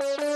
you